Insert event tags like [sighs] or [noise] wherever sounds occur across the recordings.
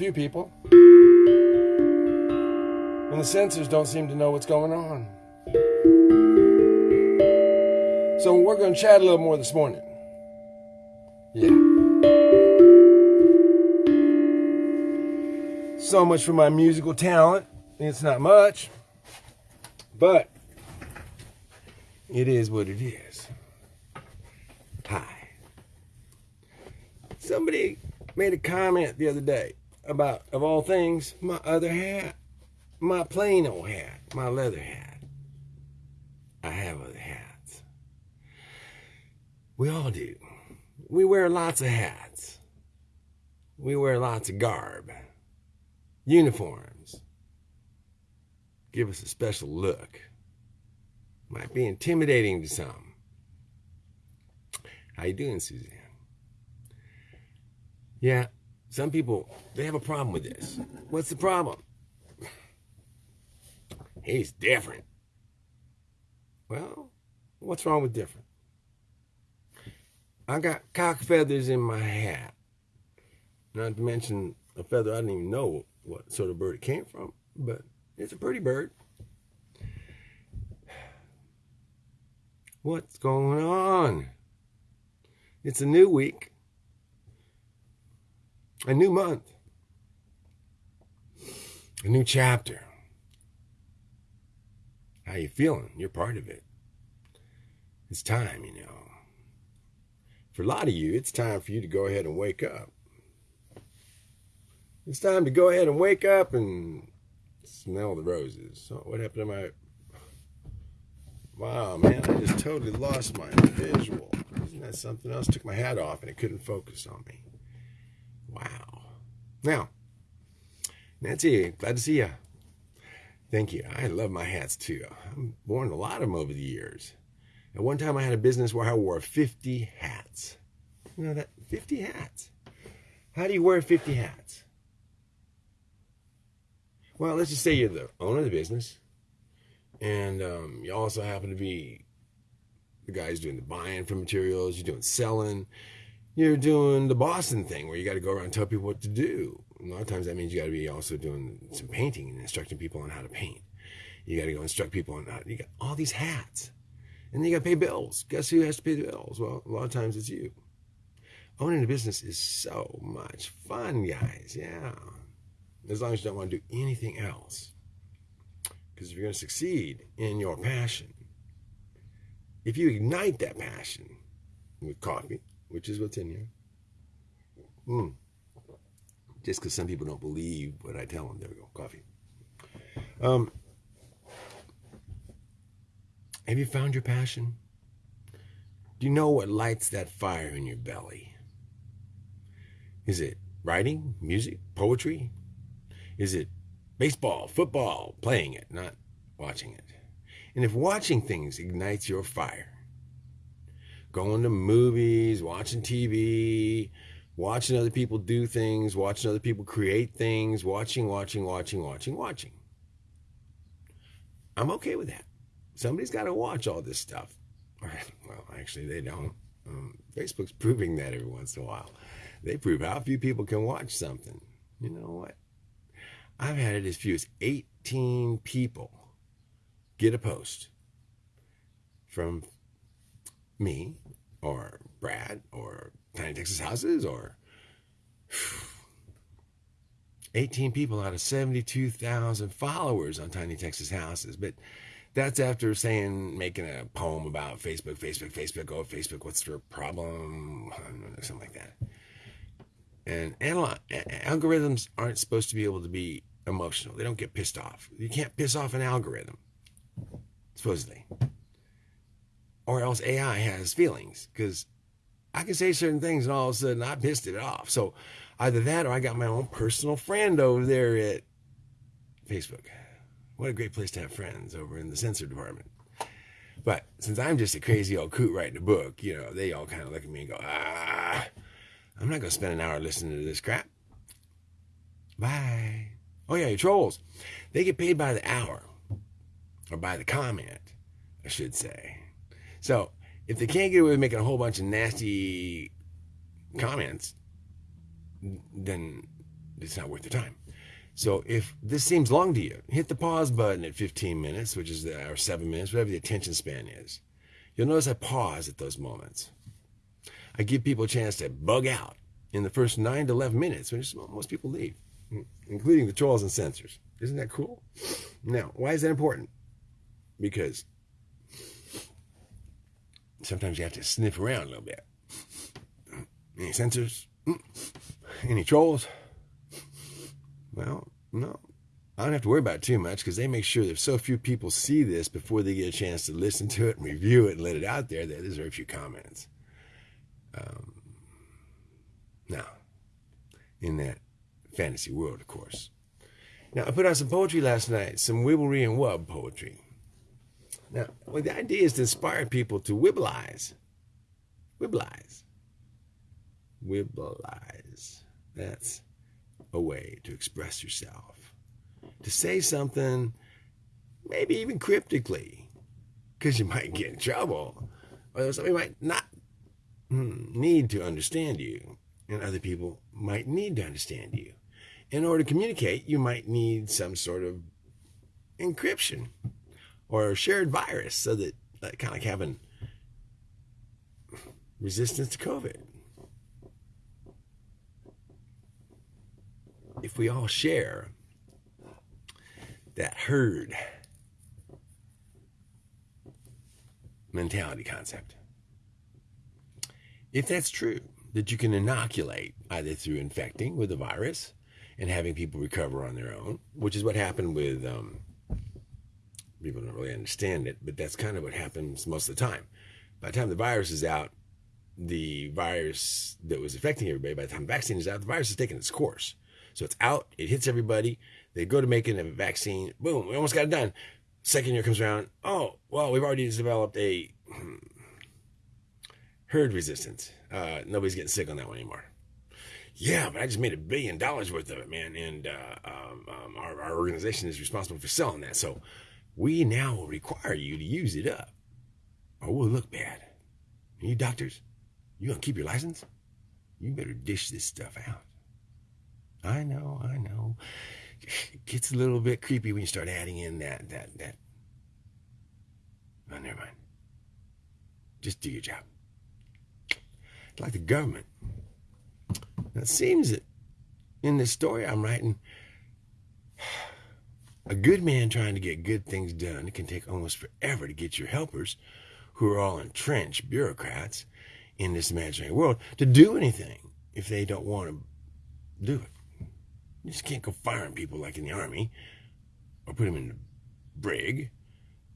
few people. And the sensors don't seem to know what's going on. So we're going to chat a little more this morning. Yeah. So much for my musical talent. It's not much, but it is what it is. Hi. Somebody made a comment the other day about, of all things, my other hat. My plain old hat. My leather hat. I have other hats. We all do. We wear lots of hats. We wear lots of garb. Uniforms. Give us a special look. Might be intimidating to some. How you doing, Suzanne? Yeah, some people they have a problem with this. What's the problem? He's different. Well, what's wrong with different? I got cock feathers in my hat. Not to mention a feather I didn't even know what sort of bird it came from, but it's a pretty bird. What's going on? It's a new week, a new month, a new chapter. How you feeling? You're part of it. It's time, you know. For a lot of you, it's time for you to go ahead and wake up. It's time to go ahead and wake up and smell the roses. So what happened to my Wow, man, I just totally lost my visual. Isn't that something else? Took my hat off and it couldn't focus on me. Wow. Now, Nancy, glad to see you. Thank you. I love my hats too. I've worn a lot of them over the years. At one time, I had a business where I wore 50 hats. You know that? 50 hats. How do you wear 50 hats? Well, let's just say you're the owner of the business, and um, you also happen to be the guys doing the buying for materials, you're doing selling, you're doing the Boston thing where you got to go around and tell people what to do. A lot of times that means you got to be also doing some painting and instructing people on how to paint. You got to go instruct people on how. You got all these hats, and then you got to pay bills. Guess who has to pay the bills? Well, a lot of times it's you. Owning a business is so much fun, guys. Yeah, as long as you don't want to do anything else. Because if you're going to succeed in your passion, if you ignite that passion with coffee, which is what's in here, mm, just because some people don't believe what I tell them. There we go, coffee. Um, have you found your passion? Do you know what lights that fire in your belly? Is it writing, music, poetry? Is it baseball, football, playing it, not watching it? And if watching things ignites your fire, going to movies, watching TV, watching other people do things, watching other people create things, watching, watching, watching, watching, watching. I'm okay with that. Somebody's got to watch all this stuff. [laughs] Well, actually, they don't. Um, Facebook's proving that every once in a while. They prove how few people can watch something. You know what? I've had it as few as 18 people get a post from me or Brad or Tiny Texas Houses or [sighs] 18 people out of 72,000 followers on Tiny Texas Houses. But that's after saying, making a poem about Facebook, Facebook, Facebook, oh, Facebook, what's their problem? Something like that. And algorithms aren't supposed to be able to be emotional. They don't get pissed off. You can't piss off an algorithm, supposedly. Or else AI has feelings because I can say certain things and all of a sudden I pissed it off. So either that or I got my own personal friend over there at Facebook. What a great place to have friends over in the censor department. But since I'm just a crazy old coot writing a book, you know, they all kind of look at me and go, ah, I'm not going to spend an hour listening to this crap. Bye. Oh, yeah, your trolls. They get paid by the hour or by the comment I should say. So if they can't get away with making a whole bunch of nasty comments, then it's not worth their time. So if this seems long to you, hit the pause button at 15 minutes, which is the, or seven minutes, whatever the attention span is. You'll notice I pause at those moments. I give people a chance to bug out in the first nine to 11 minutes, which when most people leave, including the trolls and censors. Isn't that cool? Now, why is that important? Because sometimes you have to sniff around a little bit. Any censors? Any trolls? Well, no. I don't have to worry about too much because they make sure that so few people see this before they get a chance to listen to it and review it and let it out there, that there's very few comments. Um, now, in that fantasy world, of course. Now, I put out some poetry last night, some wibblery and wub poetry. Now, well, the idea is to inspire people to wibbleize. Wibbleize. Wibbleize. That's a way to express yourself. To say something, maybe even cryptically, because you might get in trouble, or somebody might not hmm, need to understand you, and other people might need to understand you. In order to communicate, you might need some sort of encryption or shared virus so that, kind of like having resistance to COVID. if we all share that herd mentality concept, if that's true, that you can inoculate either through infecting with the virus and having people recover on their own, which is what happened with um, people don't really understand it, but that's kind of what happens most of the time. By the time the virus is out, the virus that was affecting everybody, by the time the vaccine is out, the virus has taken its course. So it's out, it hits everybody. They go to making a vaccine. Boom, we almost got it done. Second year comes around. Oh, well, we've already developed a hmm, herd resistance. Uh, nobody's getting sick on that one anymore. Yeah, but I just made a billion dollars worth of it, man. And uh, um, um, our, our organization is responsible for selling that. So we now will require you to use it up or we'll look bad. And you doctors, you gonna keep your license? You better dish this stuff out. I know, I know. It gets a little bit creepy when you start adding in that, that, that. Oh, never mind. Just do your job. It's like the government. Now, it seems that in this story I'm writing, a good man trying to get good things done, can take almost forever to get your helpers, who are all entrenched bureaucrats in this imaginary world, to do anything if they don't want to do it. You just can't go firing people like in the army or put them in the brig.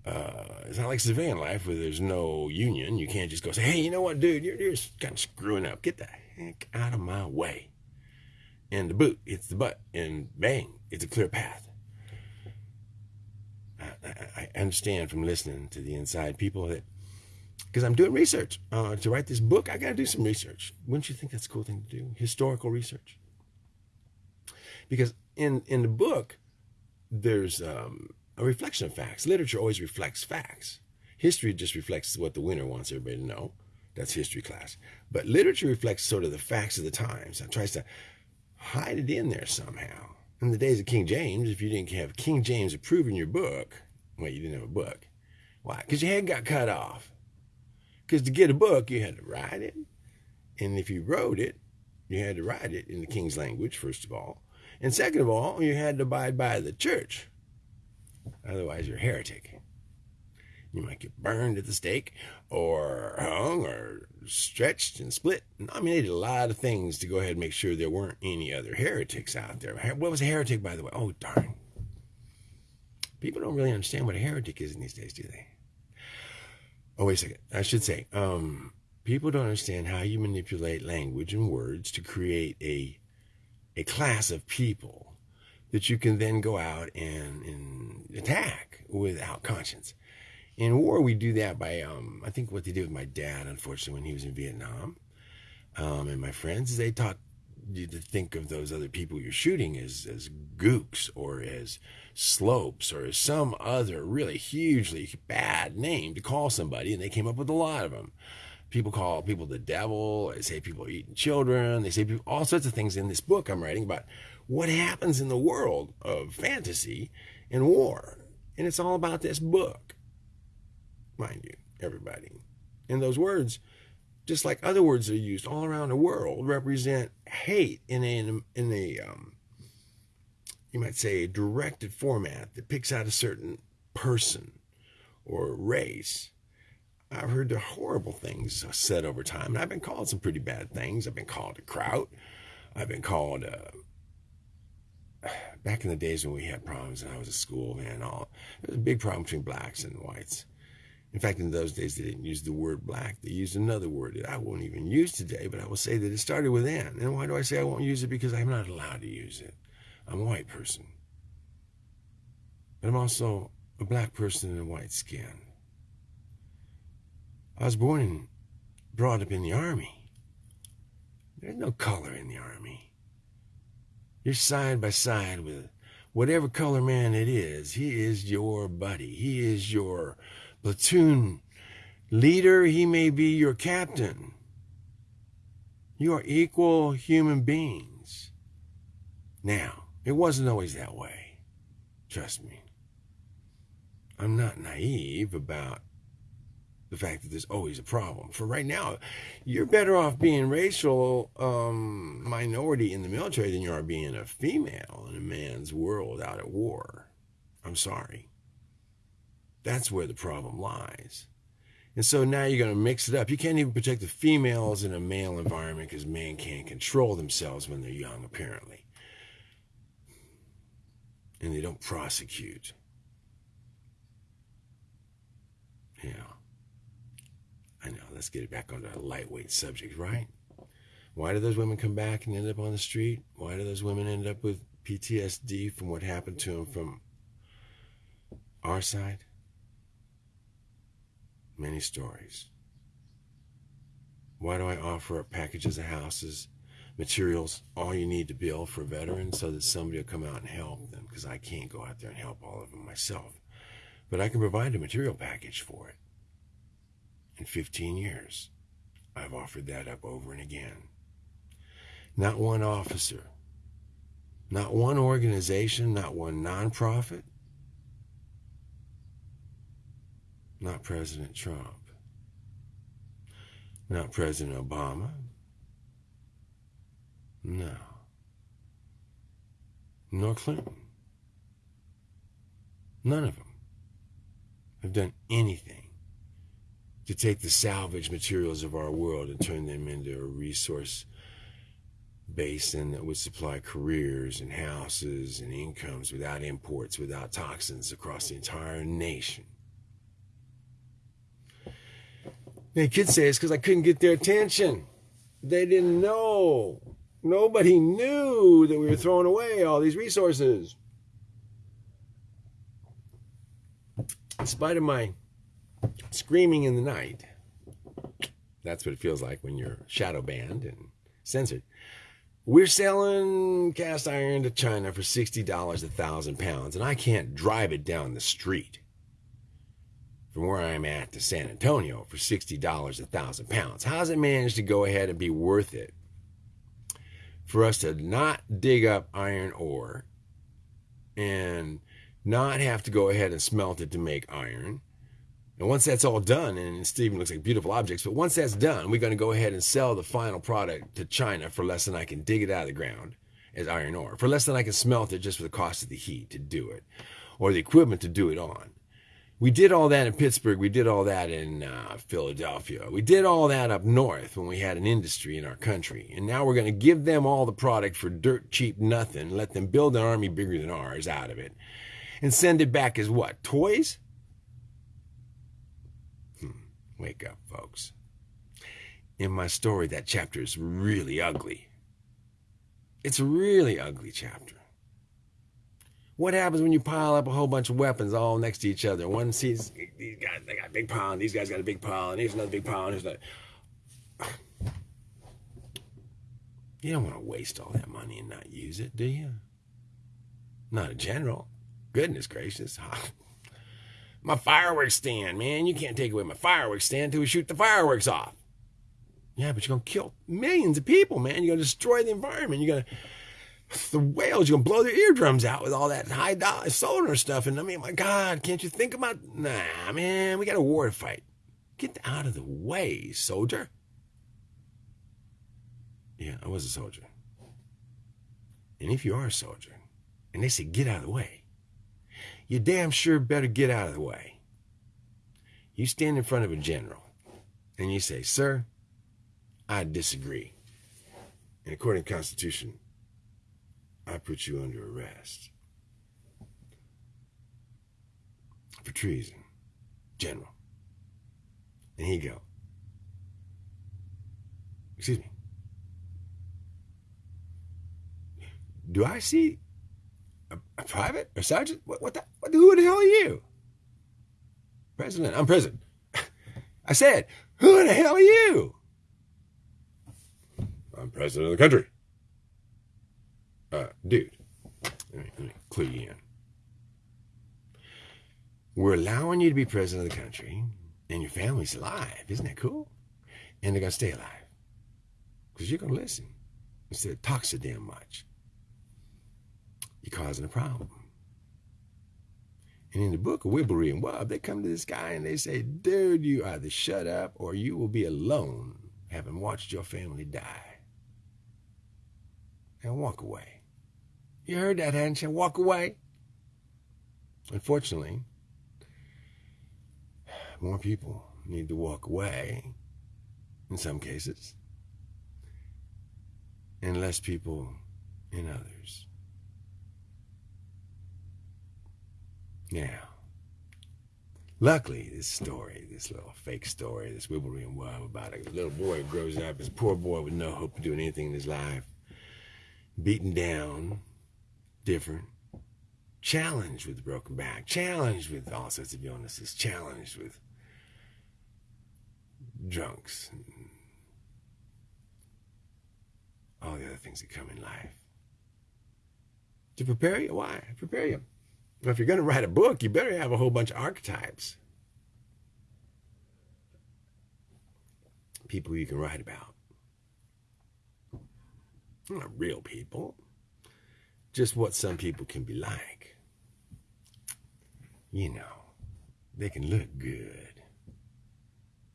Uh, it's not like civilian life where there's no union. You can't just go say, hey, you know what, dude, you're, you're kind of screwing up. Get the heck out of my way. And the boot hits the butt, and bang, it's a clear path. I, understand from listening to the inside people that because I'm doing research uh, to write this book, I got to do some research. Wouldn't you think that's a cool thing to do? Historical research because in in the book there's um, a reflection of facts. Literature always reflects facts. History just reflects what the winner wants everybody to know. That's history class. But literature reflects sort of the facts of the times and tries to hide it in there somehow. In the days of King James, if you didn't have King James approving your book, well, you didn't have a book. Why? Because your head got cut off. Because to get a book, you had to write it. And if you wrote it, you had to write it in the king's language, first of all. And second of all, you had to abide by the church. Otherwise, you're a heretic. You might get burned at the stake, or hung, or stretched and split. I mean, they did a lot of things to go ahead and make sure there weren't any other heretics out there. What was a heretic, by the way? Oh, darn. People don't really understand what a heretic is in these days, do they? Oh, wait a second. I should say, um, people don't understand how you manipulate language and words to create a a class of people that you can then go out and, and attack without conscience. In war, we do that by, um, I think what they did with my dad, unfortunately, when he was in Vietnam, um, and my friends, is they taught you to think of those other people you're shooting as as gooks or as slopes or some other really hugely bad name to call somebody, and they came up with a lot of them. People call people the devil. They say people are eating children. They say people, all sorts of things in this book I'm writing about what happens in the world of fantasy and war. And it's all about this book, mind you, everybody. And those words just like other words that are used all around the world, represent hate in a, in a um, you might say, a directed format that picks out a certain person or race. I've heard the horrible things said over time, and I've been called some pretty bad things. I've been called a kraut. I've been called uh, [sighs] back in the days when we had problems and I was at school, man. All there was a big problem between blacks and whites. In fact, in those days, they didn't use the word black. They used another word that I won't even use today, but I will say that it started with N. And why do I say I won't use it? Because I'm not allowed to use it. I'm a white person. But I'm also a black person in a white skin. I was born and brought up in the army. There's no color in the army. You're side by side with whatever color man it is. He is your buddy. He is your platoon leader, he may be your captain. You are equal human beings. Now, it wasn't always that way. Trust me. I'm not naive about the fact that there's always a problem. For right now, you're better off being racial um, minority in the military than you are being a female in a man's world out at war. I'm sorry. That's where the problem lies. And so now you're going to mix it up. You can't even protect the females in a male environment because men can't control themselves when they're young, apparently. And they don't prosecute. Yeah. I know. Let's get it back on a lightweight subject, right? Why do those women come back and end up on the street? Why do those women end up with PTSD from what happened to them from our side? many stories. Why do I offer up packages of houses, materials, all you need to build for veterans so that somebody will come out and help them? Because I can't go out there and help all of them myself. But I can provide a material package for it. In 15 years, I've offered that up over and again. Not one officer, not one organization, not one nonprofit, Not President Trump. Not President Obama. No. Nor Clinton. None of them have done anything to take the salvage materials of our world and turn them into a resource basin that would supply careers and houses and incomes without imports, without toxins across the entire nation. They could say it's because I couldn't get their attention. They didn't know. Nobody knew that we were throwing away all these resources. In spite of my screaming in the night, that's what it feels like when you're shadow banned and censored. We're selling cast iron to China for $60 a thousand pounds, and I can't drive it down the street from where I'm at to San Antonio for $60 a thousand pounds. How's it managed to go ahead and be worth it for us to not dig up iron ore and not have to go ahead and smelt it to make iron? And once that's all done, and it even looks like beautiful objects, but once that's done, we're going to go ahead and sell the final product to China for less than I can dig it out of the ground as iron ore, for less than I can smelt it just for the cost of the heat to do it, or the equipment to do it on. We did all that in Pittsburgh. We did all that in uh, Philadelphia. We did all that up north when we had an industry in our country. And now we're going to give them all the product for dirt cheap nothing, let them build an army bigger than ours out of it, and send it back as what? Toys? Hmm. Wake up, folks. In my story, that chapter is really ugly. It's a really ugly chapter. What happens when you pile up a whole bunch of weapons all next to each other? One sees these guys, they got a big pile, and these guys got a big pile, and here's another big pile, and here's another. You don't want to waste all that money and not use it, do you? Not a general. Goodness gracious. [laughs] my fireworks stand, man. You can't take away my fireworks stand until we shoot the fireworks off. Yeah, but you're going to kill millions of people, man. You're going to destroy the environment. You're going to the whales, you're gonna blow their eardrums out with all that high dollar solar stuff. And I mean, my God, can't you think about nah, man, we got a war to fight. Get out of the way, soldier. Yeah, I was a soldier. And if you are a soldier, and they say get out of the way, you damn sure better get out of the way. You stand in front of a general and you say, Sir, I disagree. And according to the Constitution, I put you under arrest for treason, General. And he go, excuse me. Do I see a, a private or sergeant? What, what the, what, who the hell are you? President. I'm president. [laughs] I said, who the hell are you? I'm president of the country uh, dude, let me, let me clue you in. We're allowing you to be president of the country, and your family's alive. Isn't that cool? And they're going to stay alive. Because you're going to listen instead of talk so damn much. You're causing a problem. And in the book of Wibblery and Wub, they come to this guy and they say, dude, you either shut up or you will be alone having watched your family die. And walk away. You heard that, hadn't you? Walk away. Unfortunately, more people need to walk away in some cases, and less people in others. Now, luckily, this story, this little fake story, this Wibblery and Wub about a little boy who grows up, this poor boy with no hope of doing anything in his life, beaten down different, challenged with broken back, challenged with all sorts of illnesses, challenged with drunks, all the other things that come in life. To prepare you, why? Prepare you. Well, if you're going to write a book, you better have a whole bunch of archetypes. People you can write about. Not real people just what some people can be like. You know, they can look good.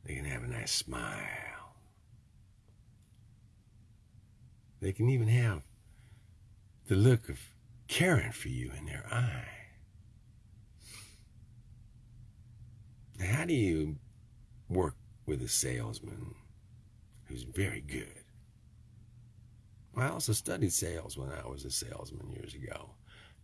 They can have a nice smile. They can even have the look of caring for you in their eye. How do you work with a salesman who's very good? I also studied sales when I was a salesman years ago.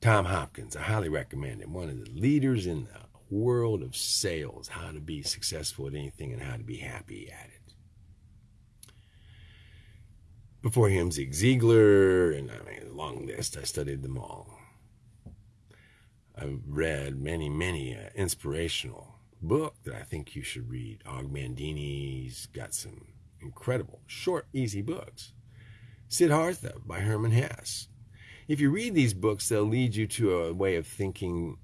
Tom Hopkins, I highly recommend him. One of the leaders in the world of sales, how to be successful at anything and how to be happy at it. Before him, Zig Ziglar, and I mean, a long list. I studied them all. I've read many, many uh, inspirational book that I think you should read. Og Mandino's got some incredible, short, easy books. Siddhartha by Hermann Hesse. If you read these books, they'll lead you to a way of thinking,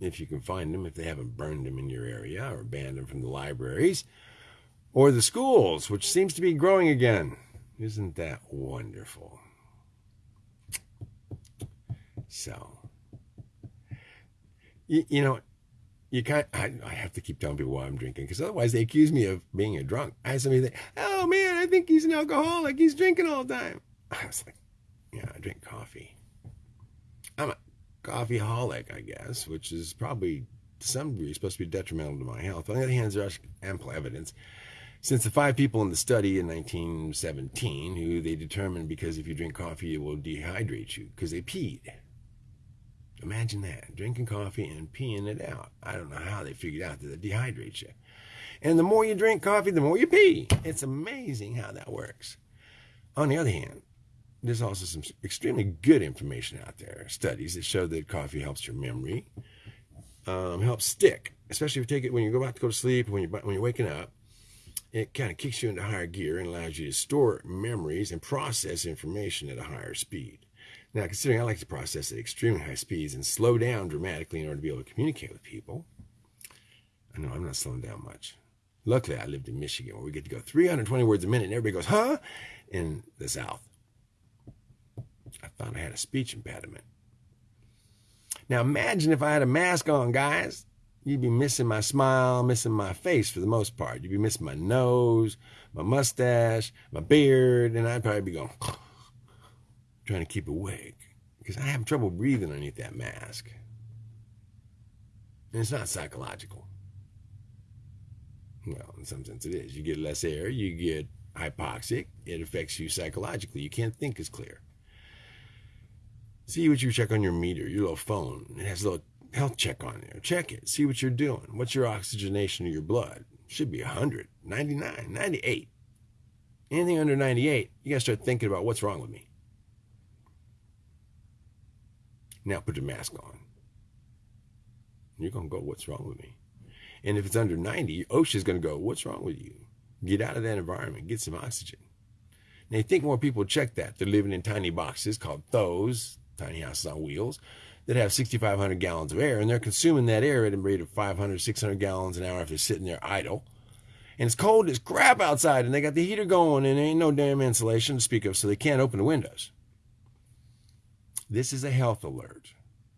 if you can find them, if they haven't burned them in your area or banned them from the libraries or the schools, which seems to be growing again. Isn't that wonderful? So, you, you know, you can't. I, I, have to keep telling people why I'm drinking because otherwise they accuse me of being a drunk. I had somebody say, "Oh man, I think he's an alcoholic. He's drinking all the time." [laughs] I was like, "Yeah, I drink coffee. I'm a coffee holic, I guess, which is probably to some degree supposed to be detrimental to my health. On the other hand, there's ample evidence." Since the five people in the study in 1917 who they determined because if you drink coffee it will dehydrate you because they peed Imagine that drinking coffee and peeing it out. I don't know how they figured out that it dehydrates you. And the more you drink coffee, the more you pee. It's amazing how that works. On the other hand, there's also some extremely good information out there. Studies that show that coffee helps your memory, um, helps stick, especially if you take it when you go about to go to sleep, when you're when you're waking up. it kind of kicks you into higher gear and allows you to store memories and process information at a higher speed. Now, considering I like to process at extremely high speeds and slow down dramatically in order to be able to communicate with people, I know I'm not slowing down much. Luckily, I lived in Michigan where we get to go 320 words a minute and everybody goes, huh? In the South. I thought I had a speech impediment. Now, imagine if I had a mask on, guys. You'd be missing my smile, missing my face for the most part. You'd be missing my nose, my mustache, my beard, and I'd probably be going, trying to keep awake because I have trouble breathing underneath that mask. And it's not psychological. Well, in some sense it is. You get less air, you get hypoxic, it affects you psychologically. You can't think as clear. See what you check on your meter, your little phone. It has a little health check on there. Check it. See what you're doing. What's your oxygenation of your blood? Should be 100, 99, 98. Anything under 98, you got to start thinking about what's wrong with me. Now put your mask on. You're going to go, what's wrong with me? And if it's under 90, OSHA's going to go, what's wrong with you? Get out of that environment, get some oxygen. Now, you think more people check that. They're living in tiny boxes called those, tiny houses on wheels, that have 6,500 gallons of air, and they're consuming that air at a rate of 500, 600 gallons an hour if they're sitting there idle. And it's cold as crap outside, and they got the heater going, and there ain't no damn insulation to speak of, so they can't open the windows. This is a health alert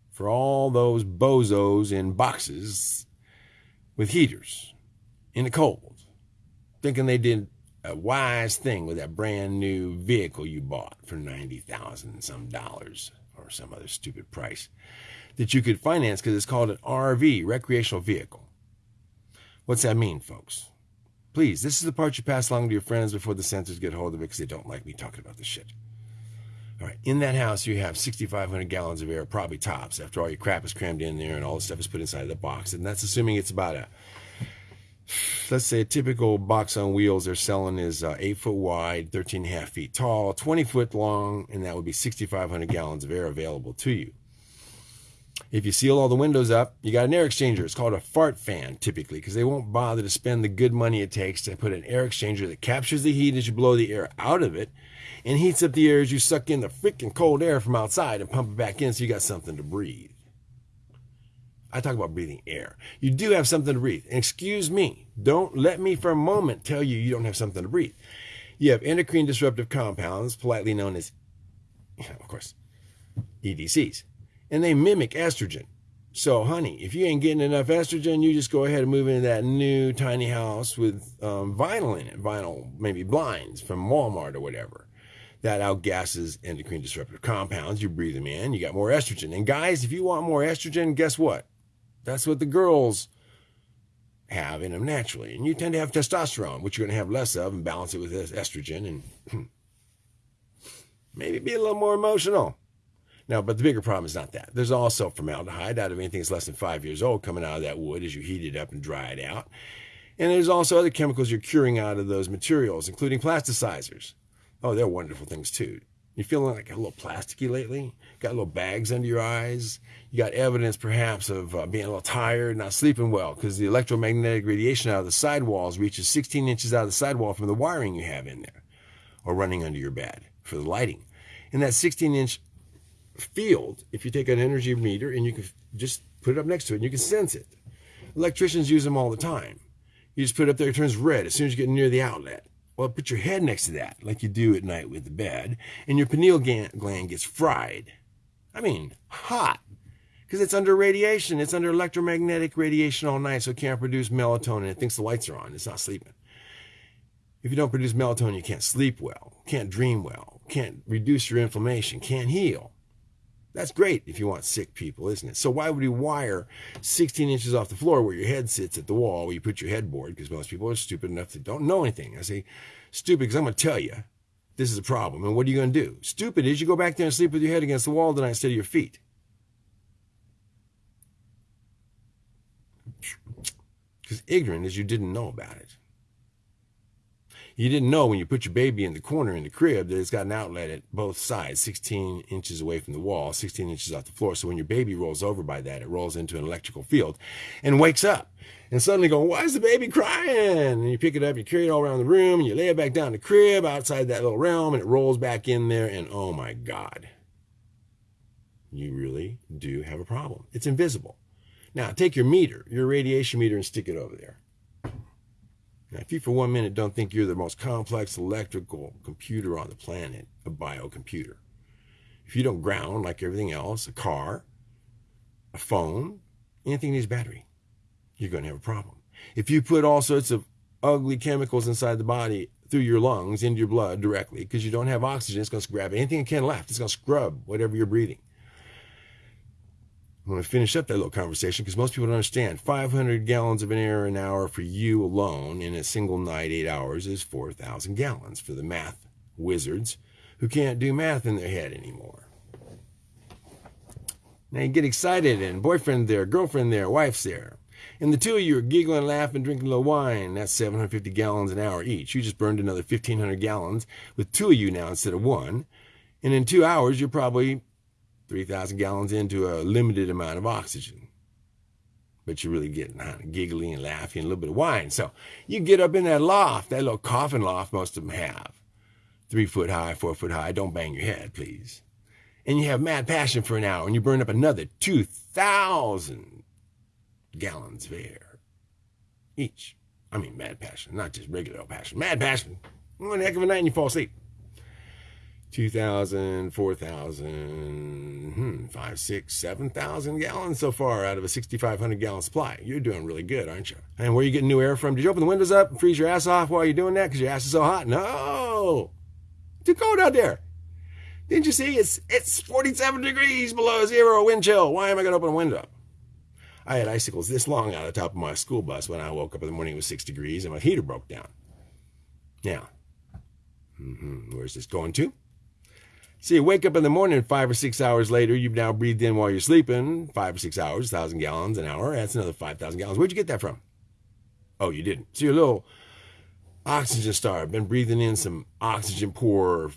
for all those bozos in boxes with heaters in the cold, thinking they did a wise thing with that brand new vehicle you bought for 90,000 some dollars or some other stupid price that you could finance because it's called an RV, recreational vehicle. What's that mean, folks? Please, this is the part you pass along to your friends before the censors get hold of it because they don't like me talking about this shit. All right, in that house, you have 6,500 gallons of air, probably tops, after all your crap is crammed in there and all the stuff is put inside the box. And that's assuming it's about a, let's say a typical box on wheels they're selling is uh, 8 foot wide, 13 and a half feet tall, 20 foot long, and that would be 6,500 gallons of air available to you. If you seal all the windows up, you got an air exchanger. It's called a fart fan, typically, because they won't bother to spend the good money it takes to put an air exchanger that captures the heat as you blow the air out of it and heats up the air as you suck in the freaking cold air from outside and pump it back in so you got something to breathe. I talk about breathing air. You do have something to breathe. And excuse me, don't let me for a moment tell you you don't have something to breathe. You have endocrine disruptive compounds, politely known as, of course, EDCs, and they mimic estrogen. So, honey, if you ain't getting enough estrogen, you just go ahead and move into that new tiny house with um, vinyl in it, vinyl, maybe blinds from Walmart or whatever that outgasses endocrine disruptive compounds. You breathe them in, you got more estrogen. And guys, if you want more estrogen, guess what? That's what the girls have in them naturally. And you tend to have testosterone, which you're going to have less of, and balance it with estrogen and hmm, maybe be a little more emotional. Now, but the bigger problem is not that. There's also formaldehyde out of anything that's less than five years old coming out of that wood as you heat it up and dry it out. And there's also other chemicals you're curing out of those materials, including plasticizers. Oh, they're wonderful things too. You feeling like a little plasticky lately? Got little bags under your eyes? You got evidence perhaps of uh, being a little tired, not sleeping well, because the electromagnetic radiation out of the sidewalls reaches 16 inches out of the sidewall from the wiring you have in there, or running under your bed for the lighting. In that 16 inch field, if you take an energy meter and you can just put it up next to it and you can sense it. Electricians use them all the time. You just put it up there, it turns red as soon as you get near the outlet. Well, put your head next to that, like you do at night with the bed, and your pineal gland gets fried. I mean, hot. Because it's under radiation. It's under electromagnetic radiation all night, so it can't produce melatonin. It thinks the lights are on. It's not sleeping. If you don't produce melatonin, you can't sleep well, can't dream well, can't reduce your inflammation, can't heal. That's great if you want sick people, isn't it? So why would you wire 16 inches off the floor where your head sits at the wall where you put your headboard? Because most people are stupid enough to don't know anything. I say stupid because I'm going to tell you this is a problem. And what are you going to do? Stupid is you go back there and sleep with your head against the wall tonight instead of your feet. Because ignorant is you didn't know about it. You didn't know when you put your baby in the corner in the crib that it's got an outlet at both sides, 16 inches away from the wall, 16 inches off the floor. So when your baby rolls over by that, it rolls into an electrical field and wakes up. And suddenly going, why is the baby crying? And you pick it up, you carry it all around the room, and you lay it back down the crib outside that little realm, and it rolls back in there, and oh my God, you really do have a problem. It's invisible. Now, take your meter, your radiation meter, and stick it over there. Now, if you for one minute don't think you're the most complex electrical computer on the planet, a biocomputer, if you don't ground like everything else, a car, a phone, anything needs battery, you're going to have a problem. If you put all sorts of ugly chemicals inside the body through your lungs into your blood directly because you don't have oxygen, it's going to grab anything it can left. It's going to scrub whatever you're breathing. I'm going to finish up that little conversation because most people don't understand. 500 gallons of an air an hour for you alone in a single night, eight hours, is 4,000 gallons for the math wizards who can't do math in their head anymore. Now you get excited and boyfriend there, girlfriend there, wife's there. And the two of you are giggling, laughing, drinking a little wine. That's 750 gallons an hour each. You just burned another 1,500 gallons with two of you now instead of one. And in two hours, you're probably 3,000 gallons into a limited amount of oxygen. But you're really getting giggly and laughing, a little bit of wine. So you get up in that loft, that little coffin loft most of them have. Three foot high, four foot high. Don't bang your head, please. And you have mad passion for an hour, and you burn up another 2,000 gallons of air each. I mean, mad passion, not just regular old passion. Mad passion. One heck of a night, and you fall asleep. 2,000, 4,000, hmm, 5, 6, 7,000 gallons so far out of a 6,500 gallon supply. You're doing really good, aren't you? And where are you getting new air from? Did you open the windows up and freeze your ass off while you're doing that because your ass is so hot? No! Too cold out there. Didn't you see? It's, it's 47 degrees below zero wind chill. Why am I going to open a window? I had icicles this long out of the top of my school bus when I woke up in the morning. It was six degrees and my heater broke down. Now, mm-hmm, where's this going to? So you wake up in the morning five or six hours later, you've now breathed in while you're sleeping, five or six hours, 1,000 gallons an hour. That's another 5,000 gallons. Where'd you get that from? Oh, you didn't. So your little oxygen star, been breathing in some oxygen poor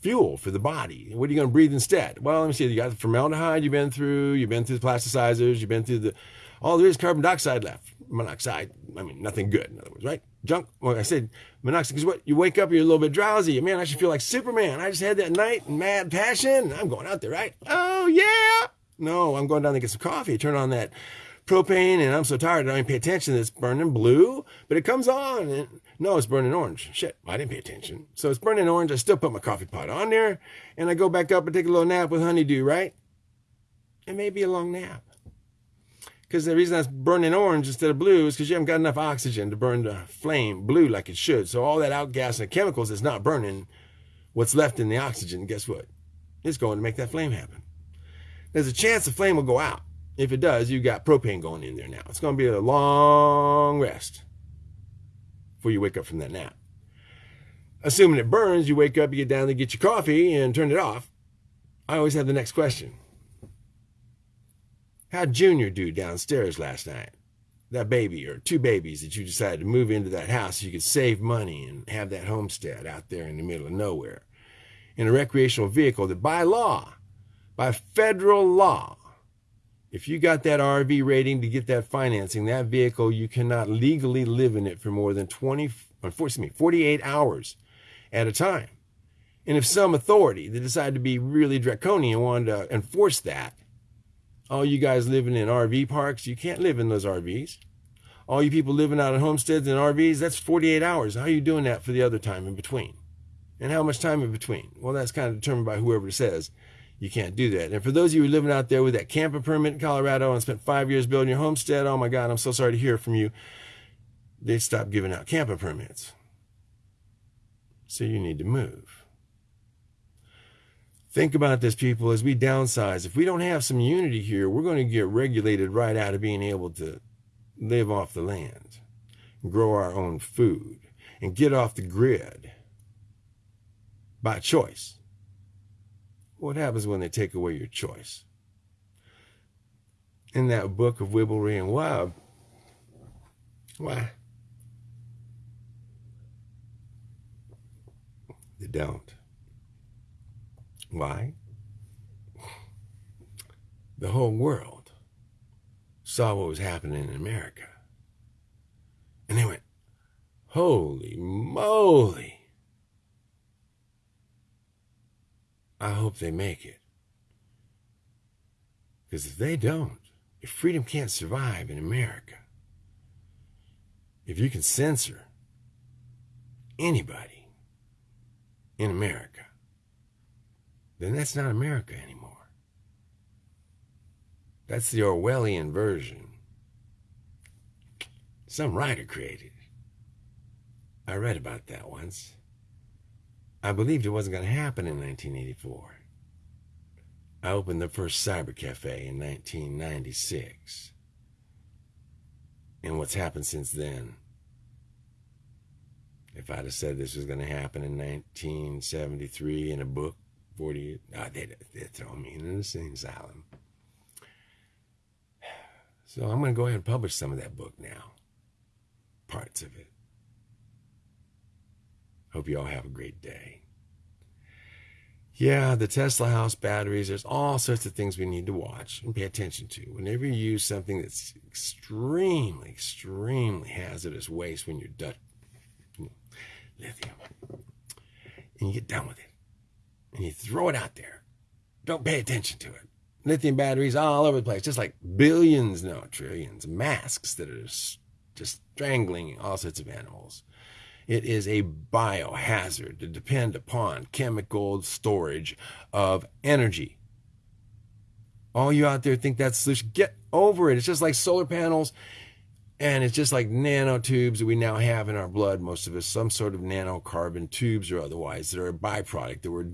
fuel for the body. What are you going to breathe instead? Well, let me see. You got formaldehyde you've been through, you've been through the plasticizers, you've been through the, all there is carbon dioxide left. Monoxide, I mean, nothing good, in other words, right? junk. Well, I said monoxide because what you wake up, you're a little bit drowsy. Man, I should feel like Superman. I just had that night and mad passion. I'm going out there, right? Oh yeah. No, I'm going down to get some coffee. Turn on that propane, and I'm so tired I don't even pay attention. It's burning blue, but it comes on, and no, it's burning orange. Shit, I didn't pay attention. So it's burning orange. I still put my coffee pot on there, and I go back up and take a little nap with honeydew, right? It may be a long nap. Because the reason that's burning orange instead of blue is because you haven't got enough oxygen to burn the flame blue like it should. So all that outgas and chemicals is not burning what's left in the oxygen. Guess what? It's going to make that flame happen. There's a chance the flame will go out. If it does, you got propane going in there now. It's going to be a long rest before you wake up from that nap. Assuming it burns, you wake up, you get down to get your coffee and turn it off. I always have the next question. How'd Junior do downstairs last night? That baby or two babies that you decided to move into that house so you could save money and have that homestead out there in the middle of nowhere in a recreational vehicle that by law, by federal law, if you got that RV rating to get that financing, that vehicle, you cannot legally live in it for more than 20, uh, unfortunately, 48 hours at a time. And if some authority that decided to be really draconian wanted to enforce that, all you guys living in RV parks, you can't live in those RVs. All you people living out in homesteads and RVs, that's 48 hours. How are you doing that for the other time in between? And how much time in between? Well, that's kind of determined by whoever says you can't do that. And for those of you living out there with that camper permit in Colorado and spent five years building your homestead, oh my God, I'm so sorry to hear from you. They stopped giving out camper permits. So you need to move. Think about this, people, as we downsize. If we don't have some unity here, we're going to get regulated right out of being able to live off the land, grow our own food, and get off the grid by choice. What happens when they take away your choice? In that book of Wibblery and Wub, why? They don't. Why? The whole world saw what was happening in America. And they went, Holy moly! I hope they make it. Because if they don't, if freedom can't survive in America, if you can censor anybody in America, then that's not America anymore. That's the Orwellian version. Some writer created. I read about that once. I believed it wasn't going to happen in 1984. I opened the first cyber cafe in 1996. And what's happened since then? If I'd have said this was going to happen in 1973 in a book, 40, oh, they'd, they'd throw me in an insane asylum. [sighs] So I'm going to go ahead and publish some of that book now, parts of it. Hope you all have a great day. Yeah, the Tesla house batteries, there's all sorts of things we need to watch and pay attention to. Whenever you use something that's extremely, extremely hazardous waste when you're done, lithium, and you get done with it, and you throw it out there, don't pay attention to it. Lithium batteries all over the place, just like billions, no, trillions, masks that are just strangling all sorts of animals. It is a biohazard to depend upon chemical storage of energy. All you out there think that's solution, get over it. It's just like solar panels and it's just like nanotubes that we now have in our blood, most of us, some sort of nanocarbon tubes or otherwise that are a byproduct that we're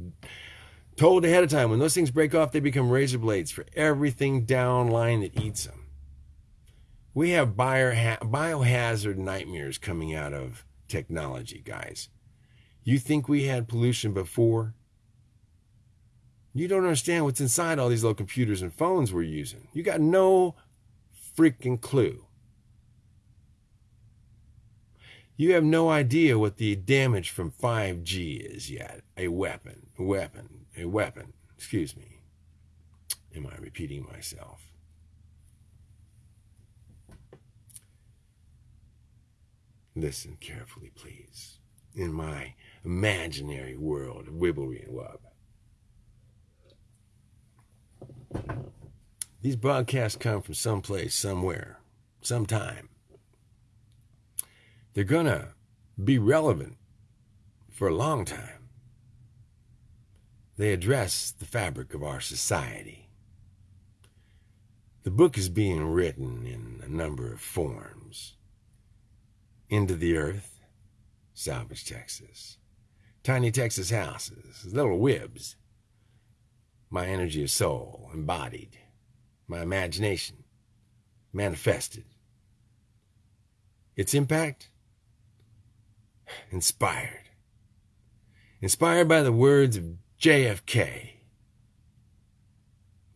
told ahead of time. When those things break off, they become razor blades for everything down line that eats them. We have biohazard nightmares coming out of technology, guys. You think we had pollution before? You don't understand what's inside all these little computers and phones we're using. You got no freaking clue. You have no idea what the damage from 5G is yet. A weapon, a weapon, a weapon. Excuse me. Am I repeating myself? Listen carefully, please, in my imaginary world of Wibblery and Wub. These broadcasts come from someplace, somewhere, sometime. They're going to be relevant for a long time. They address the fabric of our society. The book is being written in a number of forms into the earth, Salvage, Texas. Tiny Texas houses, little wibs. My energy of soul embodied, my imagination manifested. Its impact? Inspired. Inspired by the words of JFK,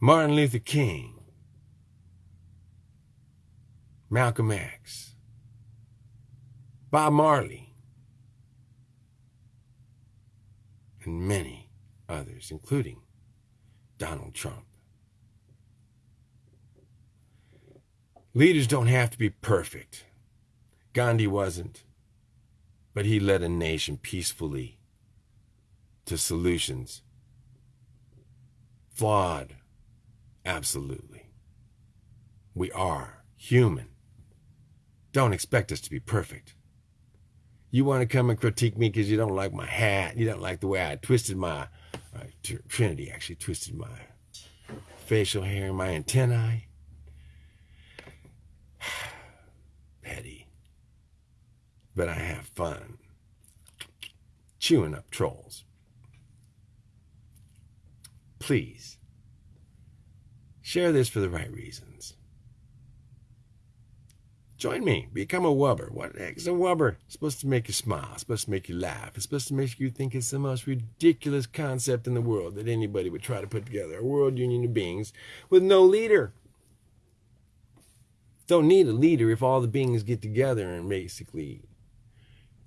Martin Luther King, Malcolm X, Bob Marley, and many others, including Donald Trump. Leaders don't have to be perfect. Gandhi wasn't, but he led a nation peacefully to solutions. Flawed, absolutely. We are human. Don't expect us to be perfect. You want to come and critique me because you don't like my hat. You don't like the way I twisted my, uh, Trinity actually twisted my facial hair my antennae. But I have fun chewing up trolls. Please share this for the right reasons. Join me. Become a wubber. What the heck is a wubber? It's supposed to make you smile. It's supposed to make you laugh. It's supposed to make you think it's the most ridiculous concept in the world that anybody would try to put together. A world union of beings with no leader. Don't need a leader if all the beings get together and basically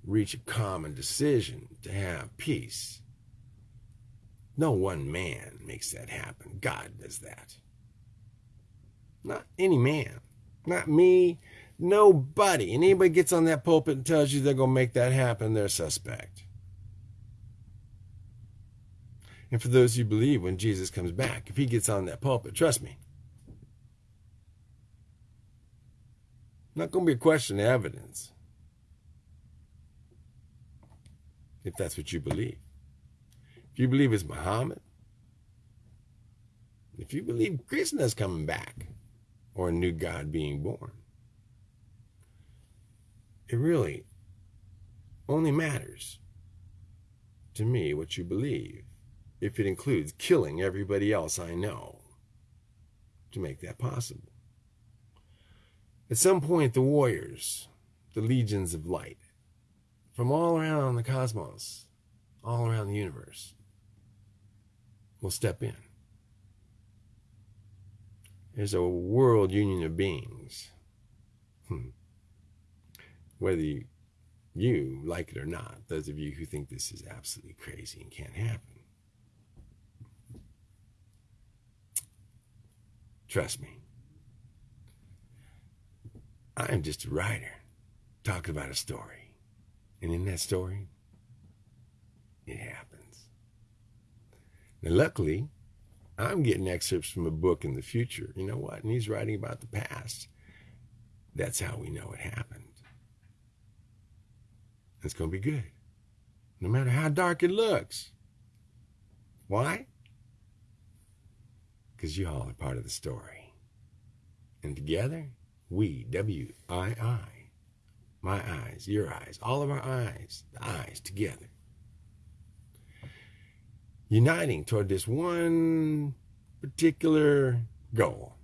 reach a common decision to have peace. No one man makes that happen. God does that. Not any man. Not me. Nobody. And anybody gets on that pulpit and tells you they're going to make that happen, they're suspect. And for those who believe when Jesus comes back, if he gets on that pulpit, trust me, not going to be a question of evidence. If that's what you believe. If you believe it's Muhammad, if you believe Krishna's coming back or a new God being born, it really only matters to me what you believe if it includes killing everybody else I know to make that possible. At some point, the warriors, the legions of light, from all around the cosmos, all around the universe, will step in. There's a world union of beings. Hmm. Whether you, you like it or not, those of you who think this is absolutely crazy and can't happen. Trust me. I am just a writer talking about a story. And in that story, it happens. Now, luckily, I'm getting excerpts from a book in the future. You know what? And he's writing about the past. That's how we know it happened. It's going to be good, no matter how dark it looks. Why? Because you all are part of the story. And together, we, W I I, my eyes, your eyes, all of our eyes, the eyes together, uniting toward this one particular goal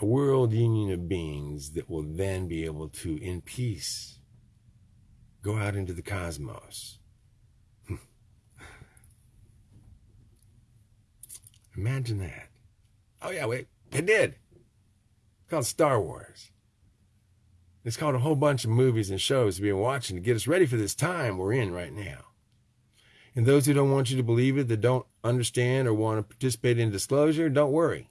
a world union of beings that will then be able to, in peace, go out into the cosmos. [laughs] Imagine that. Oh, yeah, wait, it did It's called Star Wars. It's called a whole bunch of movies and shows we've been watching to get us ready for this time we're in right now. And those who don't want you to believe it, that don't understand or want to participate in disclosure, don't worry.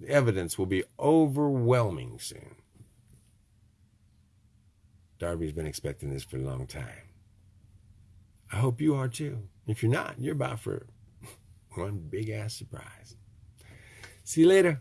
The evidence will be overwhelming soon. Darby's been expecting this for a long time. I hope you are too. If you're not, you're about for [laughs] one big ass surprise. See you later.